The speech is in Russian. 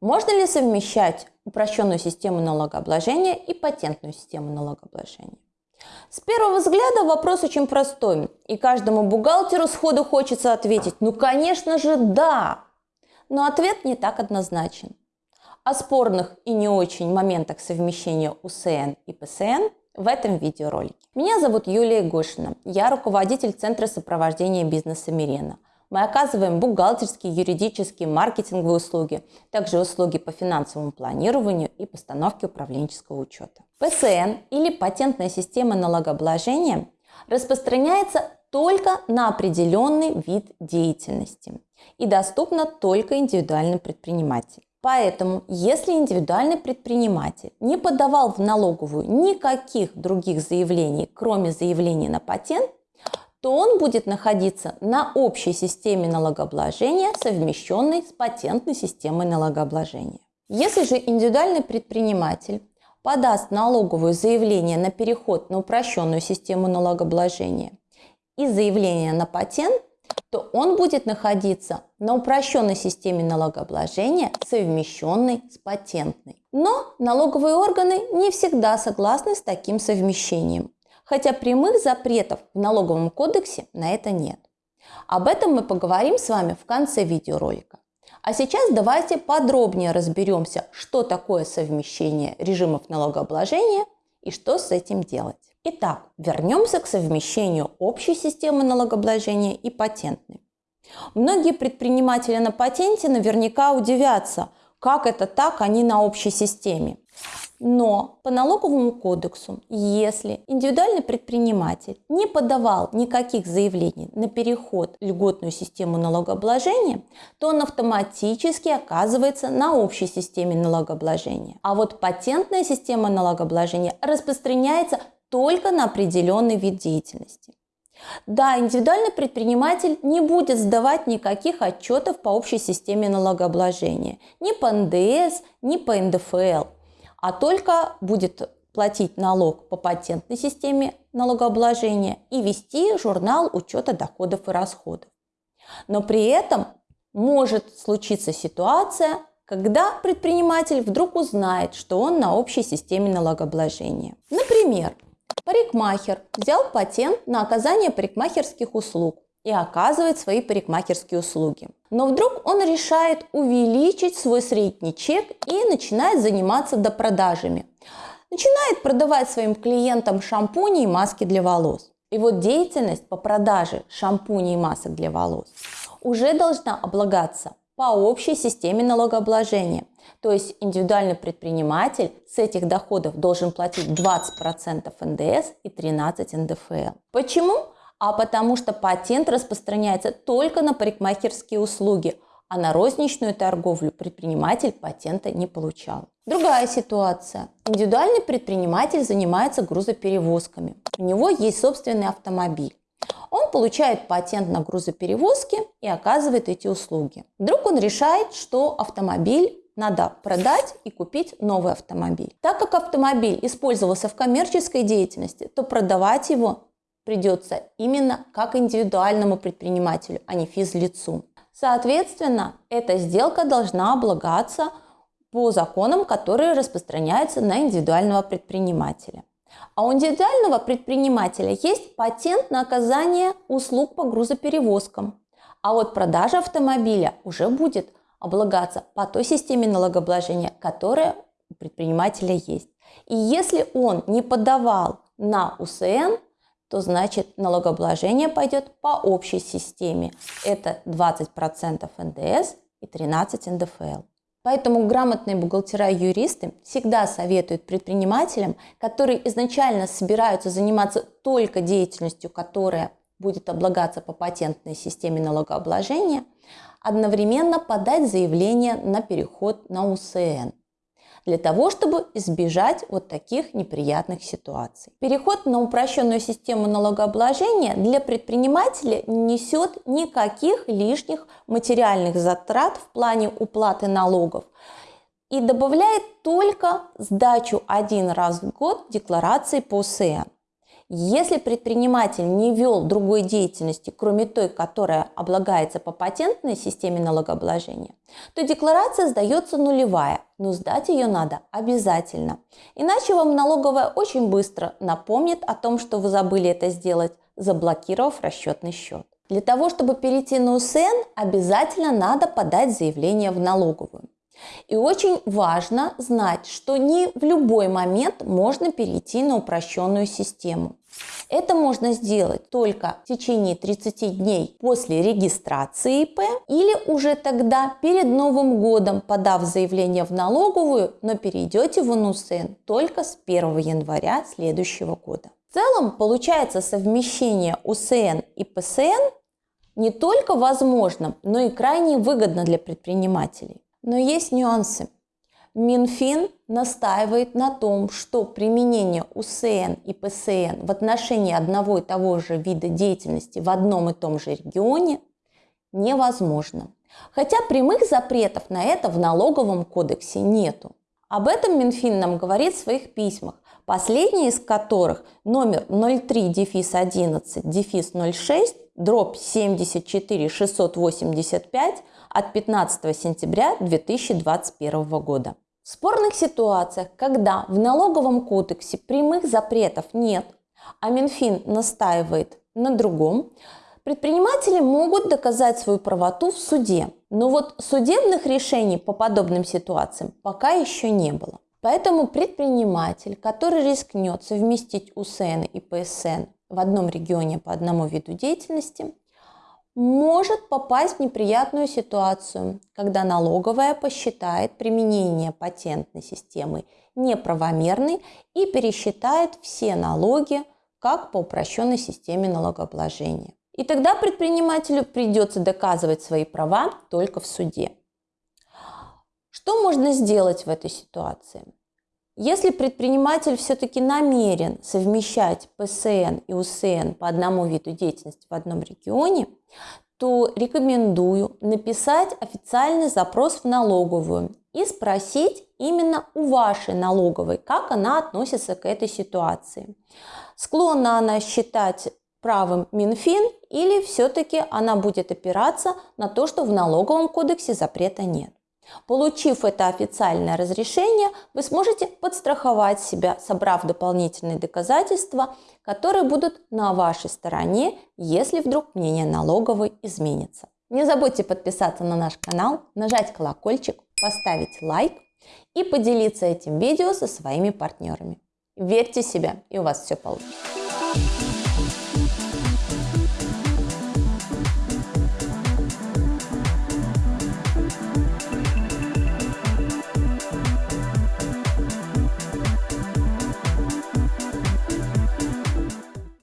можно ли совмещать упрощенную систему налогообложения и патентную систему налогообложения? С первого взгляда вопрос очень простой, и каждому бухгалтеру сходу хочется ответить, ну конечно же да, но ответ не так однозначен. О спорных и не очень моментах совмещения УСН и ПСН в этом видеоролике. Меня зовут Юлия Гошина, я руководитель Центра сопровождения бизнеса Мирена. Мы оказываем бухгалтерские, юридические, маркетинговые услуги, также услуги по финансовому планированию и постановке управленческого учета. ПСН или патентная система налогообложения распространяется только на определенный вид деятельности и доступна только индивидуальным предпринимателям. Поэтому, если индивидуальный предприниматель не подавал в налоговую никаких других заявлений, кроме заявления на патент, то он будет находиться на общей системе налогообложения, совмещенной с патентной системой налогообложения. Если же индивидуальный предприниматель подаст налоговое заявление на переход на упрощенную систему налогообложения и заявление на патент, то он будет находиться на упрощенной системе налогообложения, совмещенной с патентной. Но налоговые органы не всегда согласны с таким совмещением хотя прямых запретов в налоговом кодексе на это нет. Об этом мы поговорим с вами в конце видеоролика. А сейчас давайте подробнее разберемся, что такое совмещение режимов налогообложения и что с этим делать. Итак, вернемся к совмещению общей системы налогообложения и патентной. Многие предприниматели на патенте наверняка удивятся, как это так они на общей системе. Но по налоговому кодексу, если индивидуальный предприниматель не подавал никаких заявлений на переход в льготную систему налогообложения, то он автоматически оказывается на общей системе налогообложения. А вот патентная система налогообложения распространяется только на определенный вид деятельности. Да, индивидуальный предприниматель не будет сдавать никаких отчетов по общей системе налогообложения, ни по НДС, ни по НДФЛ а только будет платить налог по патентной системе налогообложения и вести журнал учета доходов и расходов. Но при этом может случиться ситуация, когда предприниматель вдруг узнает, что он на общей системе налогообложения. Например, парикмахер взял патент на оказание парикмахерских услуг и оказывает свои парикмахерские услуги. Но вдруг он решает увеличить свой средний чек и начинает заниматься допродажами. Начинает продавать своим клиентам шампуни и маски для волос. И вот деятельность по продаже шампуней и масок для волос уже должна облагаться по общей системе налогообложения. То есть индивидуальный предприниматель с этих доходов должен платить 20% НДС и 13% НДФЛ. Почему? А потому что патент распространяется только на парикмахерские услуги, а на розничную торговлю предприниматель патента не получал. Другая ситуация. Индивидуальный предприниматель занимается грузоперевозками. У него есть собственный автомобиль. Он получает патент на грузоперевозки и оказывает эти услуги. Вдруг он решает, что автомобиль надо продать и купить новый автомобиль. Так как автомобиль использовался в коммерческой деятельности, то продавать его придется именно как индивидуальному предпринимателю, а не физлицу. Соответственно, эта сделка должна облагаться по законам, которые распространяются на индивидуального предпринимателя. А у индивидуального предпринимателя есть патент на оказание услуг по грузоперевозкам. А вот продажа автомобиля уже будет облагаться по той системе налогообложения, которая у предпринимателя есть. И если он не подавал на УСН, то значит налогообложение пойдет по общей системе. Это 20% НДС и 13% НДФЛ. Поэтому грамотные бухгалтера и юристы всегда советуют предпринимателям, которые изначально собираются заниматься только деятельностью, которая будет облагаться по патентной системе налогообложения, одновременно подать заявление на переход на УСН для того, чтобы избежать вот таких неприятных ситуаций. Переход на упрощенную систему налогообложения для предпринимателя не несет никаких лишних материальных затрат в плане уплаты налогов и добавляет только сдачу один раз в год декларации по СЭА. Если предприниматель не вел другой деятельности, кроме той, которая облагается по патентной системе налогообложения, то декларация сдается нулевая, но сдать ее надо обязательно. Иначе вам налоговая очень быстро напомнит о том, что вы забыли это сделать, заблокировав расчетный счет. Для того, чтобы перейти на УСН, обязательно надо подать заявление в налоговую. И очень важно знать, что не в любой момент можно перейти на упрощенную систему. Это можно сделать только в течение 30 дней после регистрации ИП или уже тогда перед Новым годом, подав заявление в налоговую, но перейдете в УНУСН только с 1 января следующего года. В целом получается совмещение УСН и ПСН не только возможно, но и крайне выгодно для предпринимателей. Но есть нюансы. Минфин настаивает на том, что применение УСН и ПСН в отношении одного и того же вида деятельности в одном и том же регионе невозможно. Хотя прямых запретов на это в налоговом кодексе нету. Об этом Минфин нам говорит в своих письмах, последний из которых номер 03-11-06 дробь 74 685 от 15 сентября 2021 года. В спорных ситуациях, когда в налоговом кодексе прямых запретов нет, а Минфин настаивает на другом, предприниматели могут доказать свою правоту в суде. Но вот судебных решений по подобным ситуациям пока еще не было. Поэтому предприниматель, который рискнет совместить УСН и ПСН в одном регионе по одному виду деятельности, может попасть в неприятную ситуацию, когда налоговая посчитает применение патентной системы неправомерной и пересчитает все налоги, как по упрощенной системе налогообложения. И тогда предпринимателю придется доказывать свои права только в суде. Что можно сделать в этой ситуации? Если предприниматель все-таки намерен совмещать ПСН и УСН по одному виду деятельности в одном регионе, то рекомендую написать официальный запрос в налоговую и спросить именно у вашей налоговой, как она относится к этой ситуации. Склонна она считать правым Минфин или все-таки она будет опираться на то, что в налоговом кодексе запрета нет. Получив это официальное разрешение, вы сможете подстраховать себя, собрав дополнительные доказательства, которые будут на вашей стороне, если вдруг мнение налоговой изменится. Не забудьте подписаться на наш канал, нажать колокольчик, поставить лайк и поделиться этим видео со своими партнерами. Верьте в себя, и у вас все получится.